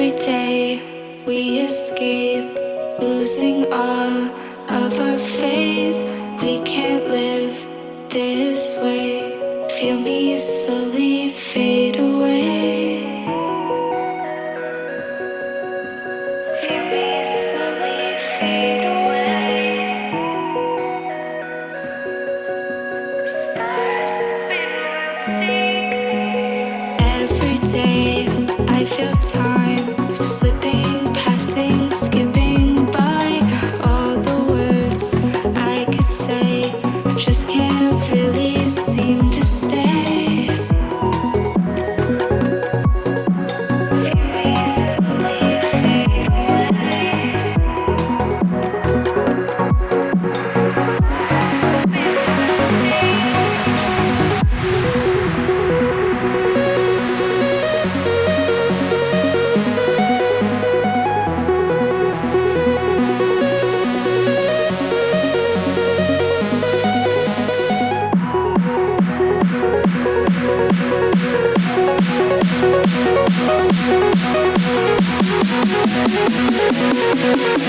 Every day we escape, losing all of our faith. We can't live this way. Feel me slowly fade away. Feel me slowly fade. We'll be right back.